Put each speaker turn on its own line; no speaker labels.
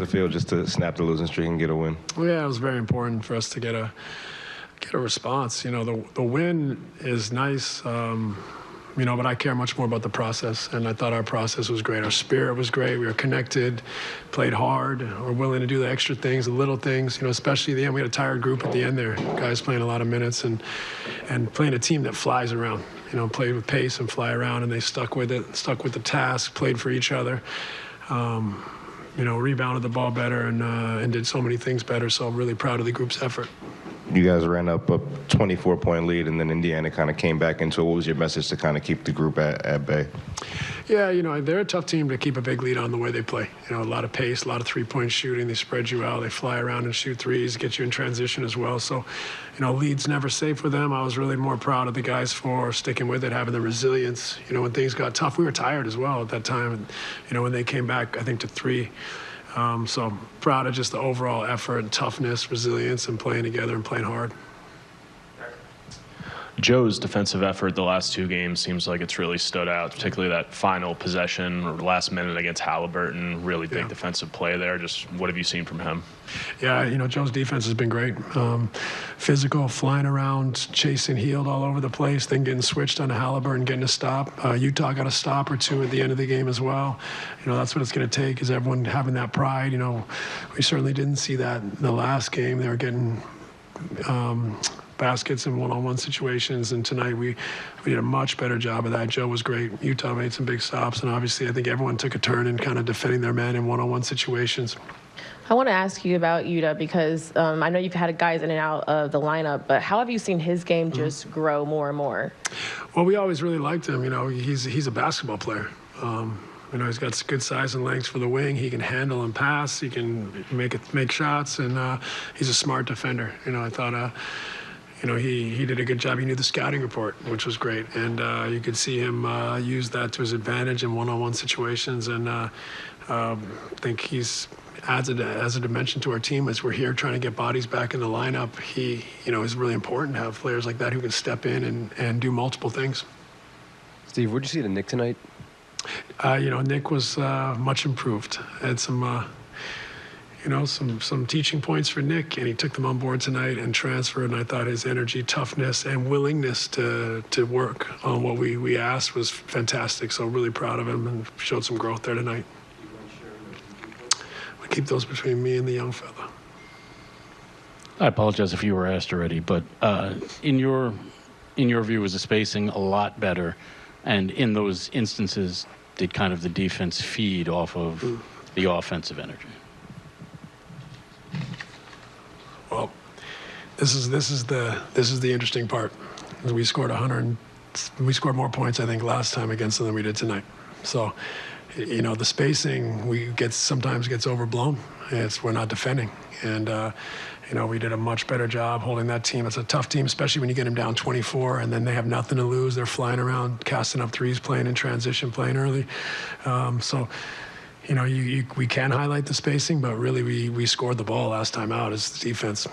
it feel just to snap the losing streak and get a win?
Yeah, it was very important for us to get a get a response. You know, the the win is nice. Um, you know, but I care much more about the process, and I thought our process was great. Our spirit was great. We were connected, played hard, we're willing to do the extra things, the little things. You know, especially the end, we had a tired group at the end there, guys playing a lot of minutes and and playing a team that flies around. You know, played with pace and fly around, and they stuck with it, stuck with the task, played for each other. Um, you know, rebounded the ball better and uh, and did so many things better. So I'm really proud of the group's effort
you guys ran up a 24 point lead, and then Indiana kind of came back into it. What was your message to kind of keep the group at, at bay?
Yeah, you know, they're a tough team to keep a big lead on the way they play. You know, a lot of pace, a lot of three point shooting. They spread you out, they fly around and shoot threes, get you in transition as well. So, you know, lead's never safe for them. I was really more proud of the guys for sticking with it, having the resilience. You know, when things got tough, we were tired as well at that time. And, you know, when they came back, I think to three. Um, so I'm proud of just the overall effort and toughness, resilience, and playing together and playing hard.
Joe's defensive effort the last two games seems like it's really stood out, particularly that final possession or last minute against Haliburton. Really big yeah. defensive play there. Just what have you seen from him?
Yeah, you know, Joe's defense has been great. Um, physical, flying around, chasing Hield all over the place, then getting switched on Haliburton, getting a stop. Uh, Yuta got a stop or two at the end of the game as well. You know, that's what it's going to take is everyone having that pride. You know, we certainly didn't see that in the last game. They were getting um, baskets in one-on-one situations. And tonight we, we did a much better job of that. Joe was great. Yuta made some big stops. And obviously I think everyone took a turn in kind of defending their men in one-on-one situations.
I want to ask you about Yuta because um, I know you've had guys in and out of the lineup, but how have you seen his game mm-hmm. just mm-hmm. grow more and more?
Well, we always really liked him. You know, he's he's a basketball player. Um, you know, he's got good size and length for the wing. He can handle and pass. He can make it, make shots, and uh, he's a smart defender. You know, I thought. Uh, you know, he, he did a good job. He knew the scouting report, which was great. And uh, you could see him uh, use that to his advantage in one-on-one situations. And uh, um, I think he's adds a, as a dimension to our team as we're here trying to get bodies back in the lineup. He, you know, is really important to have players like that who can step in and, and do multiple things.
Steve, what did you see to Nick tonight?
Uh, you know, Nick was uh, much improved. Had some uh, you know, some some teaching points for Nick, and he took them on board tonight and transferred. And I thought his energy, toughness, and willingness to to work on what we we asked was fantastic. So really proud of him and showed some growth there tonight. We keep those between me and the young fella.
I apologize if you were asked already, but uh, in your in your view, was the spacing a lot better? And in those instances, did kind of the defense feed off of mm. the offensive energy?
Well, this is this is the this is the interesting part. We scored 100. We scored more points I think last time against them than we did tonight. So, you know, the spacing we get sometimes gets overblown. It's we're not defending, and uh, you know we did a much better job holding that team. It's a tough team, especially when you get them down 24, and then they have nothing to lose. They're flying around, casting up threes, playing in transition, playing early. Um, so you know, you, you, we can highlight the spacing, but really we, we scored the ball last time out as defense.